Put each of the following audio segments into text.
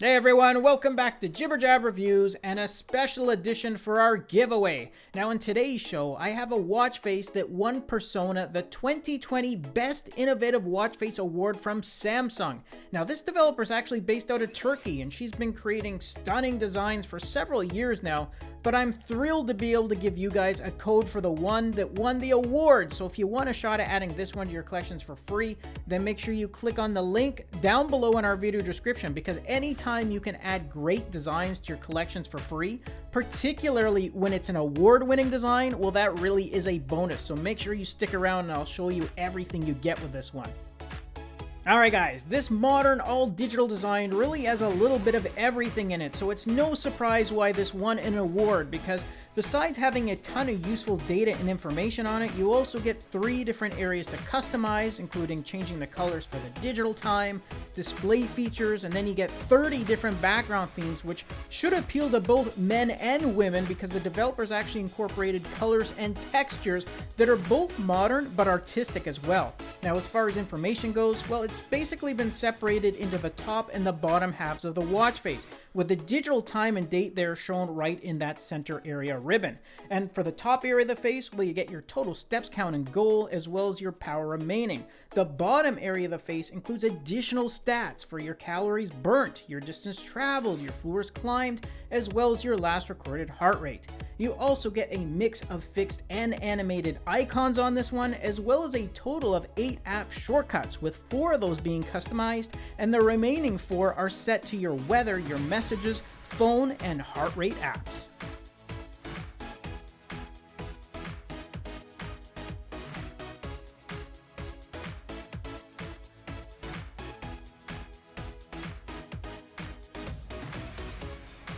Hey everyone, welcome back to Jibber Jab Reviews and a special edition for our giveaway. Now in today's show, I have a watch face that won Persona the 2020 Best Innovative Watch Face Award from Samsung. Now this developer is actually based out of Turkey and she's been creating stunning designs for several years now, but I'm thrilled to be able to give you guys a code for the one that won the award. So if you want a shot at adding this one to your collections for free, then make sure you click on the link down below in our video description because anytime you can add great designs to your collections for free, particularly when it's an award-winning design, well that really is a bonus. So make sure you stick around and I'll show you everything you get with this one. Alright guys, this modern all-digital design really has a little bit of everything in it, so it's no surprise why this won an award, because Besides having a ton of useful data and information on it, you also get three different areas to customize, including changing the colors for the digital time, display features, and then you get 30 different background themes, which should appeal to both men and women because the developers actually incorporated colors and textures that are both modern but artistic as well. Now, as far as information goes, well, it's basically been separated into the top and the bottom halves of the watch face, with the digital time and date there shown right in that center area ribbon. And for the top area of the face, well, you get your total steps count and goal, as well as your power remaining. The bottom area of the face includes additional stats for your calories burnt, your distance traveled, your floors climbed, as well as your last recorded heart rate. You also get a mix of fixed and animated icons on this one, as well as a total of 8 app shortcuts, with 4 of those being customized, and the remaining 4 are set to your weather, your messages, phone, and heart rate apps.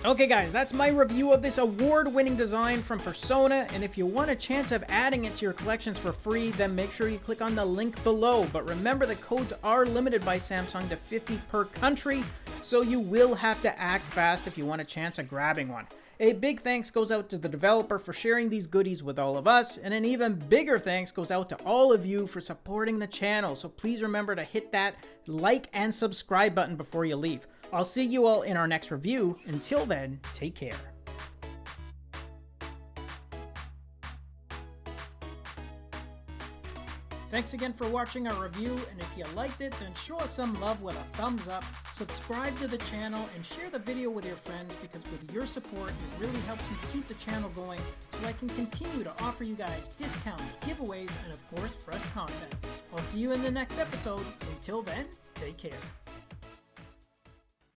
Okay guys, that's my review of this award-winning design from Persona, and if you want a chance of adding it to your collections for free, then make sure you click on the link below. But remember the codes are limited by Samsung to 50 per country, so you will have to act fast if you want a chance of grabbing one. A big thanks goes out to the developer for sharing these goodies with all of us, and an even bigger thanks goes out to all of you for supporting the channel, so please remember to hit that like and subscribe button before you leave. I'll see you all in our next review. Until then, take care. Thanks again for watching our review, and if you liked it, then show us some love with a thumbs up, subscribe to the channel, and share the video with your friends because with your support, it really helps me keep the channel going so I can continue to offer you guys discounts, giveaways, and of course, fresh content. I'll see you in the next episode. Until then, take care.